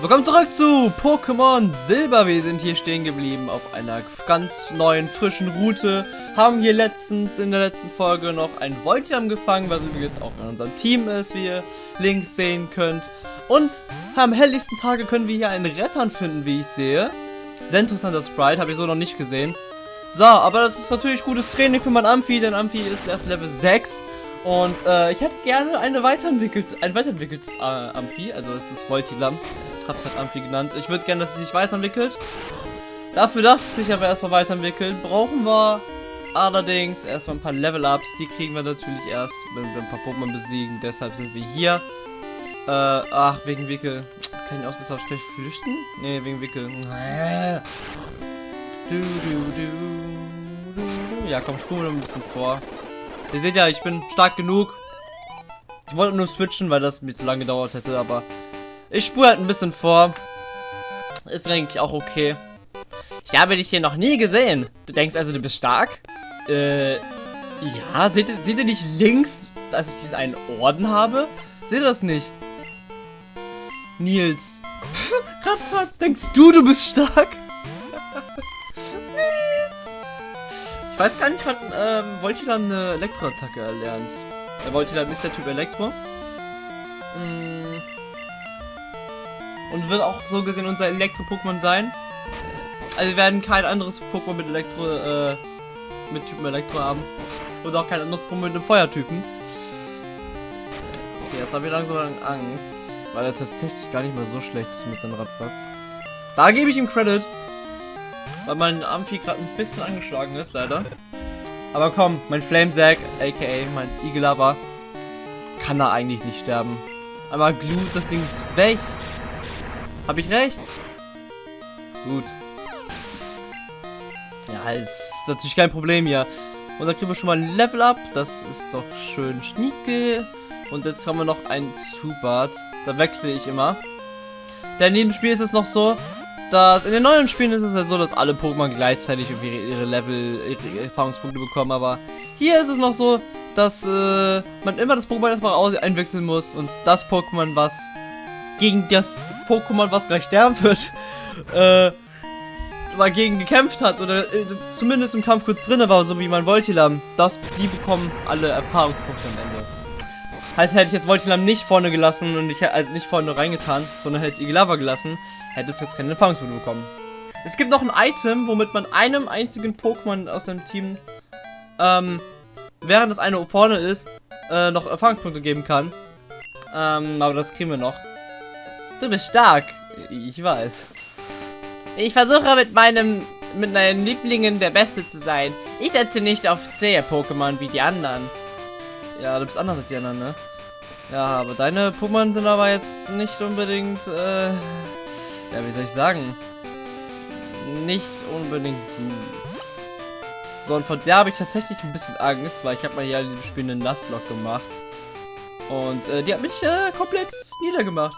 Willkommen zurück zu Pokémon Silber. Wir sind hier stehen geblieben auf einer ganz neuen, frischen Route. Haben hier letztens in der letzten Folge noch ein Voltiam gefangen, was jetzt auch in unserem Team ist, wie ihr links sehen könnt. Und am helllichsten Tage können wir hier einen Rettern finden, wie ich sehe. Sehr interessanter Sprite, habe ich so noch nicht gesehen. So, aber das ist natürlich gutes Training für mein Amphi, denn Amphi ist erst Level 6. Und äh, ich hätte gerne eine weiterentwickelt, ein weiterentwickeltes äh, Amphi, also es ist Voltilam hab's halt Amphi genannt. Ich würde gerne, dass es sich weiterentwickelt. Dafür, dass es sich aber erstmal weiterentwickelt, brauchen wir allerdings erstmal ein paar Level-Ups. Die kriegen wir natürlich erst, wenn wir ein paar Pokémon besiegen. Deshalb sind wir hier. Äh, ach, wegen Wickel. Kann ich ausgetauscht gleich flüchten? Nee, wegen Wickel. Du, du, du. Ja, komm, spulen wir ein bisschen vor. Ihr seht ja, ich bin stark genug. Ich wollte nur switchen, weil das mir zu lange gedauert hätte, aber ich spule halt ein bisschen vor. Ist eigentlich auch okay. Ich habe dich hier noch nie gesehen. Du denkst also, du bist stark? Äh, ja. Seht ihr, seht ihr nicht links, dass ich diesen einen Orden habe? Seht ihr das nicht? Nils. Ratzfatz, denkst du, du bist stark? Weiß gar nicht, wann ähm, Voltilan eine Elektroattacke erlernt. Der Voltilan ist der Typ Elektro. Hm und wird auch so gesehen unser Elektro-Pokémon sein. Also wir werden kein anderes Pokémon mit Elektro, äh, mit Typen Elektro haben. Und auch kein anderes Pokémon mit einem Feuertypen. Okay, jetzt habe ich langsam Angst, weil er tatsächlich gar nicht mal so schlecht ist mit seinem Radplatz. Da gebe ich ihm Credit. Weil mein Amphi gerade ein bisschen angeschlagen ist, leider. Aber komm, mein Flamesack, aka mein Igelava, kann da eigentlich nicht sterben. Aber Glut, das Ding ist weg. Hab ich recht? Gut. Ja, ist natürlich kein Problem hier. Und dann kriegen wir schon mal ein Level Up. Das ist doch schön schnieke. Und jetzt haben wir noch ein Zubat. Da wechsle ich immer. Denn in dem Spiel ist es noch so, dass in den neuen Spielen ist es ja so, dass alle Pokémon gleichzeitig ihre Level, ihre Erfahrungspunkte bekommen. Aber hier ist es noch so, dass äh, man immer das Pokémon erstmal einwechseln muss. Und das Pokémon, was gegen das Pokémon, was gleich sterben wird, äh, mal gegen gekämpft hat oder äh, zumindest im Kampf kurz drin war, so wie mein Voltilam, das, die bekommen alle Erfahrungspunkte am Ende. Heißt, hätte ich jetzt Voltilam nicht vorne gelassen und ich also nicht vorne reingetan, sondern hätte Igelava gelassen, hätte es jetzt keine Erfahrungspunkte bekommen. Es gibt noch ein Item, womit man einem einzigen Pokémon aus dem Team, ähm, während das eine vorne ist, äh, noch Erfahrungspunkte geben kann. Ähm, aber das kriegen wir noch. Du bist stark. Ich weiß. Ich versuche mit meinem mit meinen Lieblingen der Beste zu sein. Ich setze nicht auf zähe Pokémon wie die anderen. Ja, du bist anders als die anderen, ne? Ja, aber deine Pokémon sind aber jetzt nicht unbedingt, äh, ja, wie soll ich sagen? Nicht unbedingt gut. So, und von der habe ich tatsächlich ein bisschen Angst, weil ich habe mal hier in diesem Spiel eine Nuzlocke gemacht. Und äh, die hat mich äh, komplett niedergemacht.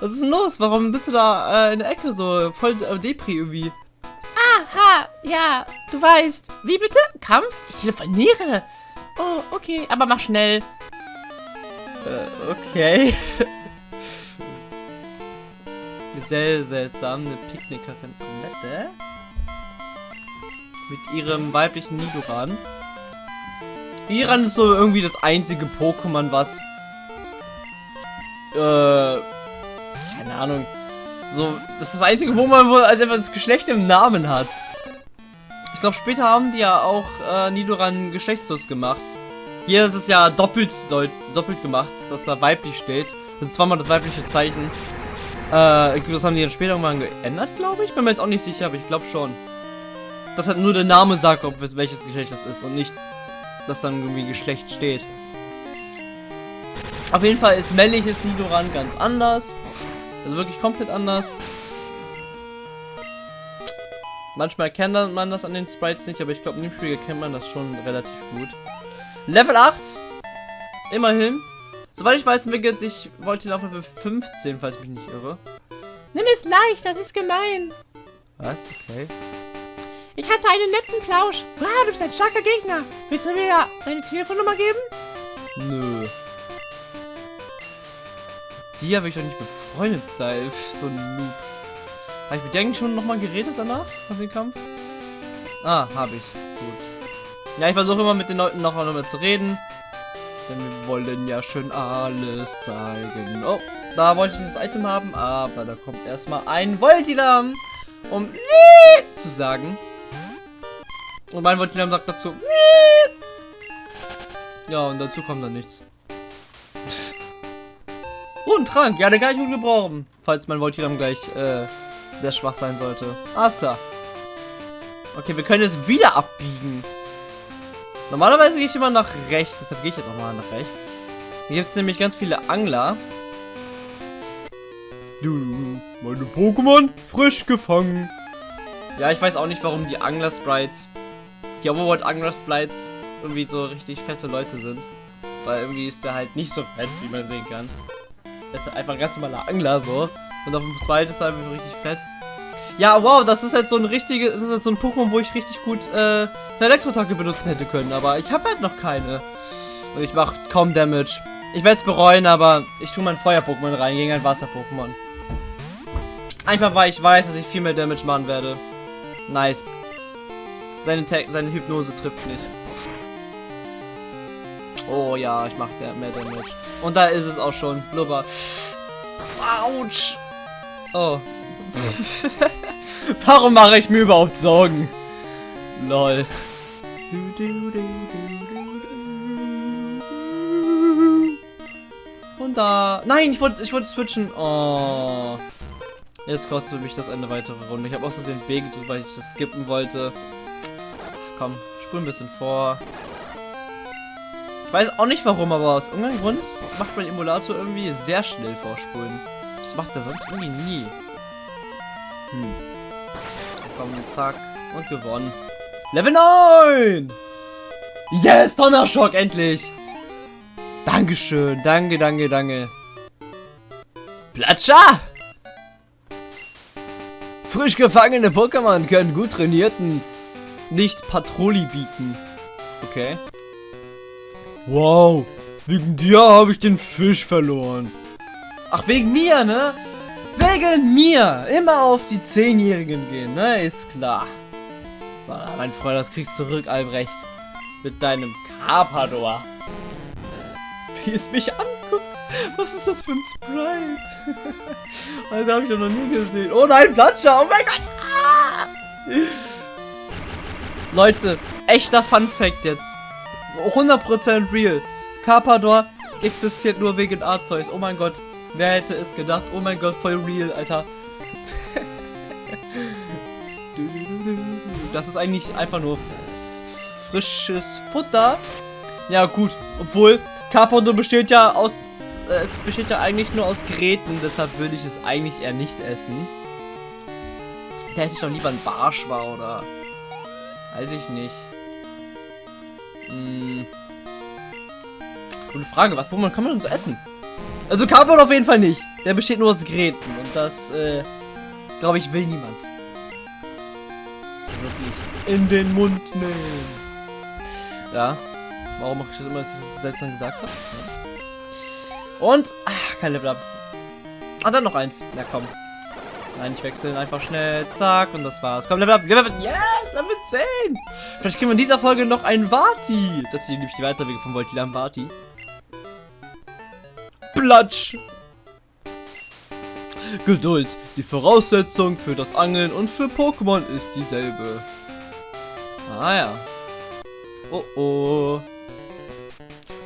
Was ist denn los? Warum sitzt du da äh, in der Ecke so voll äh, Depri irgendwie? Aha, ja, du weißt. Wie bitte? Kampf? Ich telefoniere. Oh, okay, aber mach schnell. Äh, okay. sehr seltsam, eine Picknickerin. Nette? Mit ihrem weiblichen Nidoran. Nidoran ist so irgendwie das einzige Pokémon, was äh, keine Ahnung. So, das ist das einzige, wo man wohl als einfach das Geschlecht im Namen hat. Ich glaube, später haben die ja auch äh, Nidoran geschlechtslos gemacht. Hier ist es ja doppelt, doppelt gemacht, dass da weiblich steht. Und zweimal das weibliche Zeichen. Äh, das haben die dann später irgendwann geändert, glaube ich. Bin mir jetzt auch nicht sicher, aber ich glaube schon. Dass halt nur der Name sagt, ob es welches Geschlecht das ist und nicht, dass dann irgendwie Geschlecht steht. Auf jeden Fall ist männliches Nidoran ganz anders. Also wirklich komplett anders. Manchmal erkennt man das an den Sprites nicht, aber ich glaube, in dem Spiel erkennt man das schon relativ gut. Level 8. Immerhin. Soweit ich weiß, entwickelt sich Voltin auf Level 15, falls ich mich nicht irre. Nimm es leicht, das ist gemein. Was? Okay. Ich hatte einen netten Plausch. Wow, du bist ein starker Gegner. Willst du mir deine Telefonnummer geben? Nö. Die habe ich doch nicht befreundet sei. Pff, So ein Noob. Habe ich mit eigentlich schon nochmal geredet danach? Nach dem Kampf? Ah, habe ich. Gut. Ja, ich versuche immer mit den Leuten noch einmal zu reden. Denn wir wollen ja schön alles zeigen. Oh, da wollte ich das Item haben, aber da kommt erstmal ein Voltilam, um zu sagen. Und mein Voltilam sagt dazu. Ja, und dazu kommt dann nichts. Oh, ein Trank. Ja, den kann ich gut gebrauchen. Falls mein Voltilam gleich äh, sehr schwach sein sollte. Alles klar. Okay, wir können jetzt wieder abbiegen. Normalerweise gehe ich immer nach rechts, deshalb gehe ich jetzt nochmal nach rechts. Hier gibt es nämlich ganz viele Angler. Du, meine Pokémon frisch gefangen. Ja, ich weiß auch nicht, warum die Angler-Sprites, die Overworld Angler-Sprites irgendwie so richtig fette Leute sind. Weil irgendwie ist der halt nicht so fett, wie man sehen kann. Er ist einfach ein ganz normaler Angler so. Und auf dem Sprite ist er einfach richtig fett. Ja, wow, das ist halt so ein richtiges, das ist halt so ein Pokémon, wo ich richtig gut äh, eine Elektroattacke benutzen hätte können, aber ich habe halt noch keine. Und ich mache kaum Damage. Ich werde es bereuen, aber ich tue mein Feuer-Pokémon rein gegen ein Wasser-Pokémon. Einfach weil ich weiß, dass ich viel mehr Damage machen werde. Nice. Seine, Ta seine Hypnose trifft nicht. Oh ja, ich mache mehr Damage. Und da ist es auch schon. Blubber. Autsch. Oh. Warum mache ich mir überhaupt Sorgen? Lol. Und da. Nein, ich wollte ich wollte switchen. Oh. Jetzt kostet mich das eine weitere Runde. Ich habe aus Versehen B gedrückt, weil ich das skippen wollte. Komm, spul ein bisschen vor. Ich weiß auch nicht warum, aber aus irgendeinem Grund macht mein Emulator irgendwie sehr schnell vorspulen. Das macht er sonst irgendwie nie. Hm. Komm, zack. Und gewonnen. Level 9! Yes, Donnerschock, endlich! Dankeschön, danke, danke, danke. Platscha! Frisch gefangene Pokémon können gut trainierten nicht Patrolli bieten. Okay. Wow, wegen dir habe ich den Fisch verloren. Ach, wegen mir, ne? Wegen mir! Immer auf die Zehnjährigen gehen, ne? Ist klar. So, mein Freund, das kriegst du zurück, Albrecht. Mit deinem Carpador. Wie es mich anguckt. Was ist das für ein Sprite? Alter, habe ich ja noch nie gesehen. Oh nein, Platscher! Oh mein Gott! Ah! Leute, echter Fun Fact jetzt. 100% real. Carpador existiert nur wegen Arzeus. Oh mein Gott. Wer hätte es gedacht? Oh mein Gott, voll real, Alter. Das ist eigentlich einfach nur frisches Futter. Ja, gut. Obwohl, Carpador besteht ja aus... Äh, es besteht ja eigentlich nur aus Gräten. Deshalb würde ich es eigentlich eher nicht essen. Da esse ich doch lieber ein Barsch war, oder... Weiß ich nicht. Hm. Gute Frage, was kann man denn so essen? Also Carbon auf jeden Fall nicht. Der besteht nur aus Gräten. Und das, äh, glaube ich, will niemand. Wirklich in den Mund nehmen. Ja. Warum mache ich das immer, dass ich das selbst dann gesagt habe? Ja. Und, ach, kein Level Up. Ah, dann noch eins. Ja, komm. Nein, ich wechseln einfach schnell. Zack, und das war's. Komm, Level Up. Level Up. Yes, Level 10. Vielleicht kriegen wir in dieser Folge noch einen Vati. Das ist nämlich die Weiterwege von Voltilam Vati. Platsch. Geduld. Die Voraussetzung für das Angeln und für Pokémon ist dieselbe. Ah ja. Oh oh.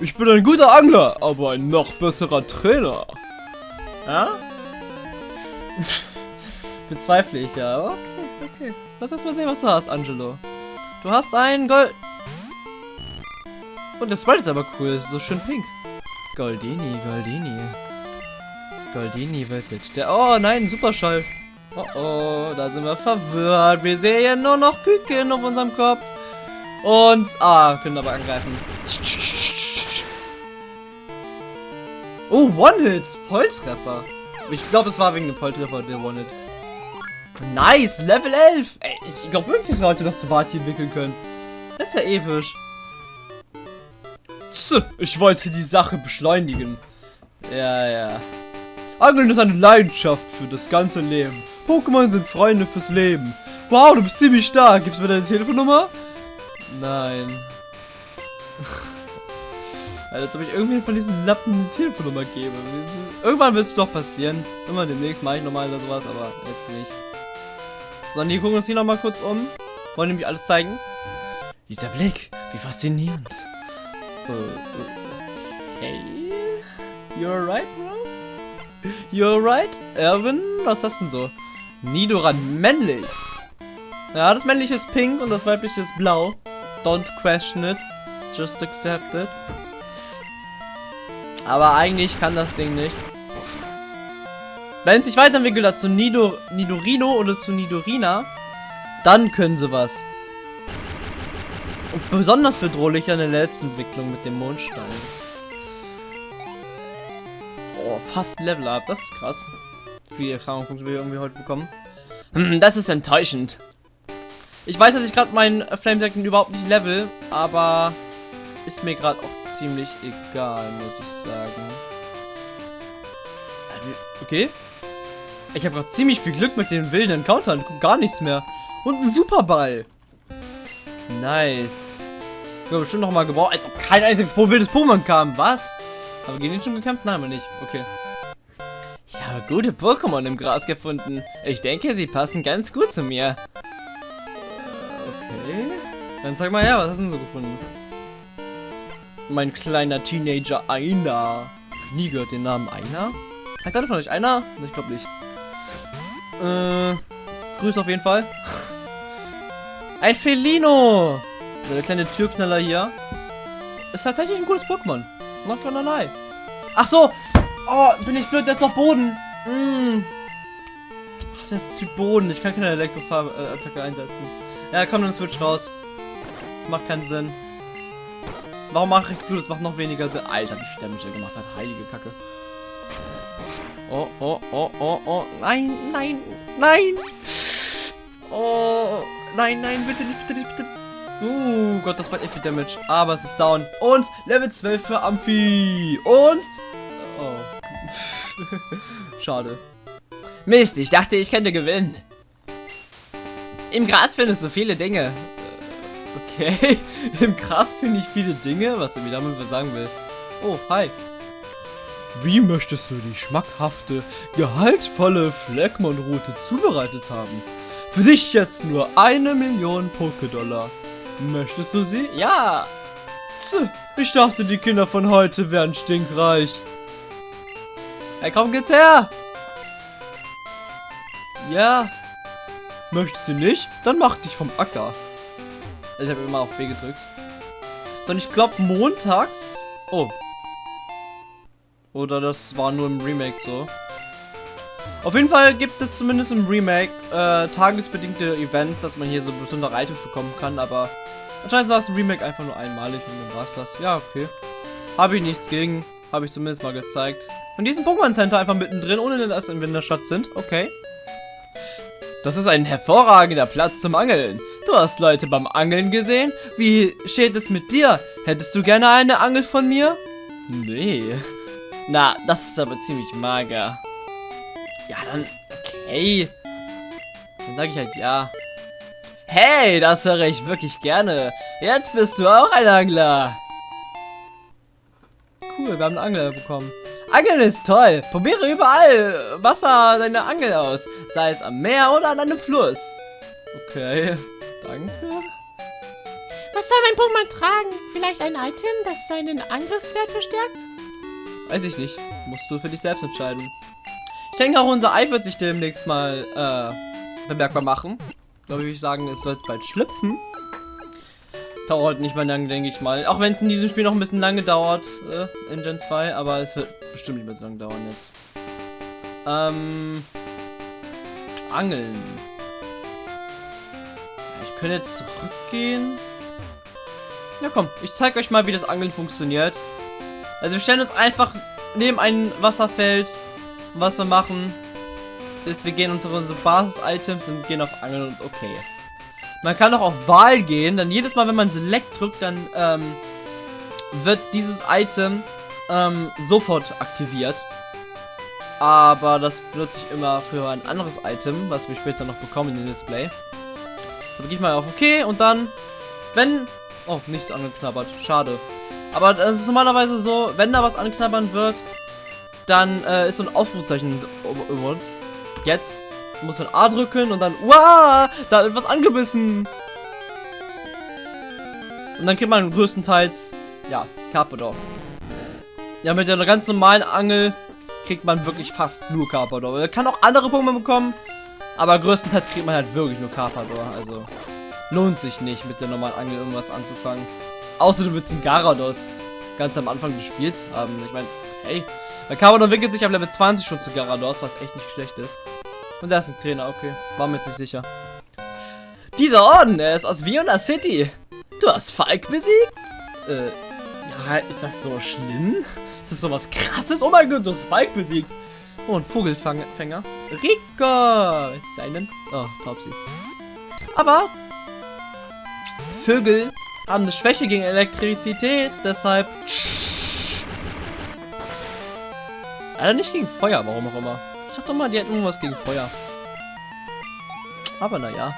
Ich bin ein guter Angler, aber ein noch besserer Trainer. Ja? Bezweifle ich ja. Okay, okay. Lass erst mal sehen, was du hast, Angelo. Du hast ein Gold... Und das Sprite ist aber cool. So schön pink. Goldini, Goldini. Goldini wirklich. Der. Oh nein, Superschall. Oh oh, da sind wir verwirrt. Wir sehen nur noch Küken auf unserem Kopf. Und. Ah, können aber angreifen. Oh, One-Hit. Volltreffer. Ich glaube, es war wegen dem Volltreffer der One-Hit. Nice, Level 11. Ey, ich glaube wirklich, sollte noch zu Vati entwickeln können. Das ist ja episch. Tch, ich wollte die Sache beschleunigen. Ja, ja. Angeln ist eine Leidenschaft für das ganze Leben. Pokémon sind Freunde fürs Leben. Wow, du bist ziemlich stark. Gibst du mir deine Telefonnummer? Nein. Als ob ich irgendwie von diesen Lappen eine Telefonnummer gebe. Irgendwann wird es doch passieren. Immer demnächst mache ich nochmal oder sowas, aber jetzt nicht. So, die gucken uns hier nochmal kurz um. Wollen nämlich alles zeigen. Dieser Blick, wie faszinierend. Okay. You're right, bro? You're right? Erwin, was ist das denn so? Nidoran männlich. Ja, das männliche ist pink und das weibliche ist blau. Don't question it. Just accept it. Aber eigentlich kann das Ding nichts. Wenn es sich weiterentwickelt hat zu Nido, Nidorino oder zu Nidorina, dann können sie was. Und besonders bedrohlich an der letzten Entwicklung mit dem Mondstein. Oh, fast Level Up, das ist krass. Viele Erfahrungspunkte wir irgendwie heute bekommen. Hm, das ist enttäuschend. Ich weiß, dass ich gerade meinen Flame Dragon überhaupt nicht level, aber ist mir gerade auch ziemlich egal, muss ich sagen. Okay. Ich habe gerade ziemlich viel Glück mit den wilden Encountern. Gar nichts mehr. Und ein Superball. Nice. Ich habe bestimmt noch mal gebraucht, als ob kein einziges wildes Pokémon kam. Was? Haben wir gegen ihn schon gekämpft? Nein, wir nicht. Okay. Ich habe gute Pokémon im Gras gefunden. Ich denke, sie passen ganz gut zu mir. Okay. Dann zeig mal her, was hast du denn so gefunden? Mein kleiner Teenager Einer. Ich nie gehört den Namen Einer. Heißt er von euch Einer? Ich glaube nicht. Äh, Grüße auf jeden Fall. Ein Felino! Der kleine Türknaller hier. Ist tatsächlich ein cooles Pokémon. Not gonna lie. Ach so! Oh, bin ich blöd, das ist noch Boden. Mm. Ach, das ist Typ Boden. Ich kann keine Elektroattacke einsetzen. Ja, komm, dann switch raus. Das macht keinen Sinn. Warum mache ich du? Das macht noch weniger Sinn. Alter, wie viel Damage er gemacht hat. Heilige Kacke. Oh, oh, oh, oh, oh. Nein, nein, nein. Oh, nein, nein, bitte nicht, bitte nicht, bitte nicht. Uh, Gott, das macht echt viel Damage. Aber es ist down. Und Level 12 für Amphi. Und... Oh. Schade. Mist, ich dachte, ich könnte gewinnen. Im Gras findest du viele Dinge. Okay. Im Gras finde ich viele Dinge, was er mir damit sagen will. Oh, hi. Wie möchtest du die schmackhafte, gehaltvolle Fleckmon-Route zubereitet haben? Für dich jetzt nur eine Million Pokédollar. Möchtest du sie? Ja. Tch, ich dachte, die Kinder von heute wären stinkreich. Hey, komm, geht's her. Ja. Möchtest du nicht? Dann mach dich vom Acker. Ich habe immer auf B gedrückt. So, und ich glaube montags... Oh, oder das war nur im Remake so. Auf jeden Fall gibt es zumindest im Remake äh, tagesbedingte Events, dass man hier so besondere Items bekommen kann, aber anscheinend war es im Remake einfach nur einmalig und dann war es das. Ja, okay. Habe ich nichts gegen. Habe ich zumindest mal gezeigt. Und diesen Pokémon Center einfach mittendrin, ohne dass wir in der Stadt sind. Okay. Das ist ein hervorragender Platz zum Angeln. Du hast Leute beim Angeln gesehen? Wie steht es mit dir? Hättest du gerne eine Angel von mir? Nee. Na, das ist aber ziemlich mager. Ja, dann, okay. Dann sage ich halt ja. Hey, das höre ich wirklich gerne. Jetzt bist du auch ein Angler. Cool, wir haben einen Angler bekommen. Angeln ist toll. Probiere überall Wasser deine Angel aus. Sei es am Meer oder an einem Fluss. Okay, danke. Was soll mein Pokémon tragen? Vielleicht ein Item, das seinen Angriffswert verstärkt? Weiß ich nicht. Musst du für dich selbst entscheiden. Auch, unser Ei wird sich demnächst mal äh, bemerkbar machen. Da würde ich sagen, es wird bald schlüpfen. Dauert nicht mehr lang, denke ich mal. Auch wenn es in diesem Spiel noch ein bisschen lange dauert, äh, in Gen 2, aber es wird bestimmt nicht mehr so lange dauern jetzt. Ähm. Angeln. Ich könnte zurückgehen. Ja komm, ich zeige euch mal, wie das Angeln funktioniert. Also wir stellen uns einfach neben ein Wasserfeld. Und was wir machen, ist, wir gehen unsere, unsere Basis-Items und gehen auf Angeln und okay. Man kann auch auf Wahl gehen, dann jedes Mal, wenn man Select drückt, dann ähm, wird dieses Item ähm, sofort aktiviert. Aber das benutze ich immer für ein anderes Item, was wir später noch bekommen in den Display. So, gehe ich mal auf OK und dann, wenn... Oh, nichts angeknabbert. Schade. Aber es ist normalerweise so, wenn da was anknabbern wird, dann äh, ist so ein Aufrufzeichen über uns. Jetzt muss man A drücken und dann, wow, da hat etwas angebissen. Und dann kriegt man größtenteils, ja, Carpador. Ja, mit der ganz normalen Angel kriegt man wirklich fast nur Carpador. Man kann auch andere Pokémon bekommen, aber größtenteils kriegt man halt wirklich nur Carpador. Also lohnt sich nicht, mit der normalen Angel irgendwas anzufangen. Außer du willst einen Garados ganz am Anfang des Spiels haben. Ich meine, hey, der Carpador entwickelt sich ab Level 20 schon zu Garados, was echt nicht schlecht ist. Und da ist ein Trainer, okay. War mir jetzt nicht sicher. Dieser Orden, er ist aus Viola City. Du hast Falk besiegt? Äh, ja, ist das so schlimm? Ist das so was krasses? Oh mein Gott, du hast Falk besiegt. Oh, ein Vogelfänger. Rico! Seinen... Oh, Taubsi. Aber... Vögel haben eine Schwäche gegen Elektrizität, deshalb... Alter, nicht gegen Feuer, warum auch immer. Ich dachte doch mal, die hätten irgendwas gegen Feuer. Aber naja.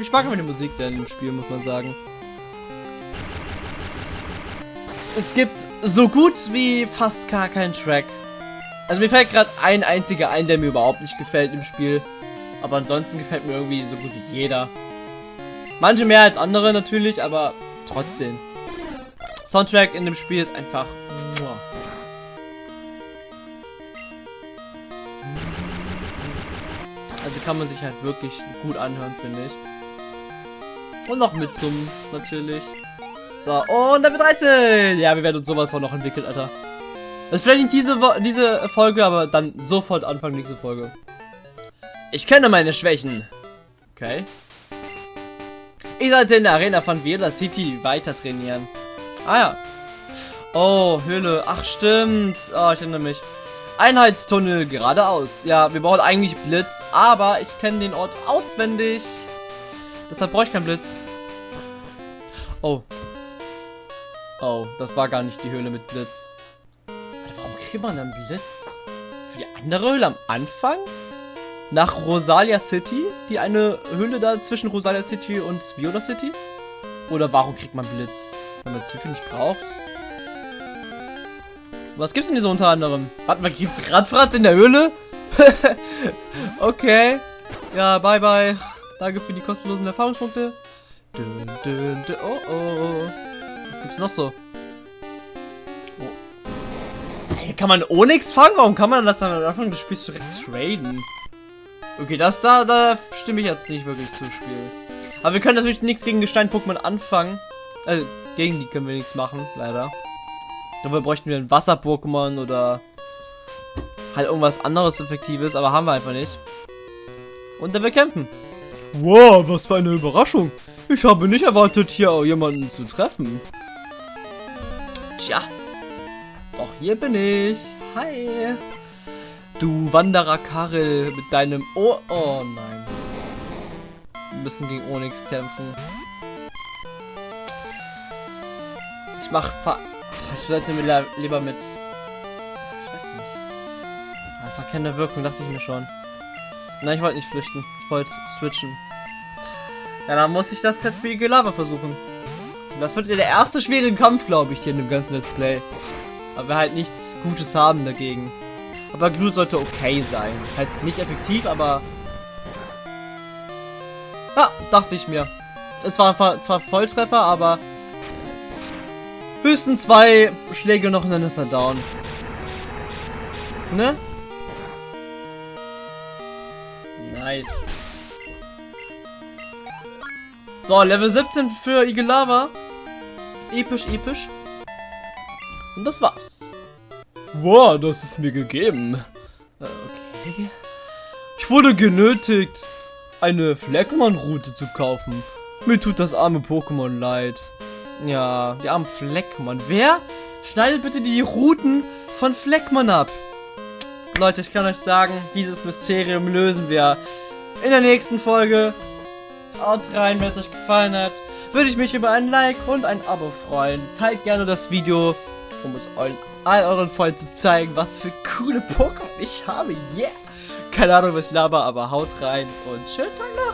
Ich mag aber die Musik sehr in dem Spiel, muss man sagen. Es gibt so gut wie fast gar keinen Track. Also mir fällt gerade ein einziger ein, der mir überhaupt nicht gefällt im Spiel. Aber ansonsten gefällt mir irgendwie so gut wie jeder. Manche mehr als andere natürlich, aber trotzdem. Soundtrack in dem Spiel ist einfach. Also kann man sich halt wirklich gut anhören, finde ich. Und noch mit zum natürlich. So, und Level 13! Ja, wir werden uns sowas von noch entwickeln, Alter. Das ist vielleicht nicht diese, diese Folge, aber dann sofort Anfang nächste Folge. Ich kenne meine Schwächen. Okay. Ich sollte in der Arena von Viola City weiter trainieren. Ah ja. Oh, Höhle. Ach, stimmt. Oh, ich erinnere mich. Einheitstunnel geradeaus. Ja, wir brauchen eigentlich Blitz, aber ich kenne den Ort auswendig. Deshalb brauche ich keinen Blitz. Oh. Oh, das war gar nicht die Höhle mit Blitz. warum kriegt man dann Blitz? Für die andere Höhle am Anfang? Nach Rosalia City? Die eine Höhle da zwischen Rosalia City und Viola City? Oder warum kriegt man Blitz? Wenn man Zwiebeln nicht braucht? Was gibt's denn hier so unter anderem? Warte mal, gibt's Radfratz in der Höhle? okay. Ja, bye bye. Danke für die kostenlosen Erfahrungspunkte. Dün, dün, dün. Oh oh. Was gibt's noch so? Oh. Kann man Onyx fangen? Warum kann man das am Anfang des Spiels direkt traden? Okay, das da, da stimme ich jetzt nicht wirklich zu Spiel. Aber wir können natürlich nichts gegen Gestein-Pokémon anfangen. Also, gegen die können wir nichts machen, leider. Dafür bräuchten wir ein Wasser-Pokémon oder halt irgendwas anderes Effektives, aber haben wir einfach nicht. Und dann wir kämpfen. Wow, was für eine Überraschung. Ich habe nicht erwartet, hier jemanden zu treffen. Tja. Doch hier bin ich. Hi. Du Wanderer Karel mit deinem... Oh, oh nein. Wir müssen gegen Onyx kämpfen. Ich mach... Ich sollte mir lieber mit... Ich weiß nicht. Das hat keine Wirkung, dachte ich mir schon. Nein, ich wollte nicht flüchten. Ich wollte switchen. Ja, dann muss ich das jetzt wie Lava versuchen. Das wird der erste schwere Kampf, glaube ich, hier in dem ganzen Let's Play. Aber wir halt nichts Gutes haben dagegen. Aber Glut sollte okay sein. Halt nicht effektiv, aber... Ja, dachte ich mir. Es war zwar Volltreffer, aber Höchstens zwei Schläge noch und dann ist er down. Ne? Nice. So, Level 17 für Igelava. Episch, episch. Und das war's. Wow, das ist mir gegeben. Äh, okay. Ich wurde genötigt, eine Fleckmann-Route zu kaufen. Mir tut das arme Pokémon leid. Ja, die armen Fleckmann. Wer schneidet bitte die Routen von Fleckmann ab? Leute, ich kann euch sagen, dieses Mysterium lösen wir in der nächsten Folge. Haut rein, wenn es euch gefallen hat. würde ich mich über ein Like und ein Abo freuen. Teilt gerne das Video, um es allen, all euren Freunden zu zeigen, was für coole Pokémon ich habe. Yeah! Keine Ahnung, was ich laber, aber haut rein und schönen Tag noch.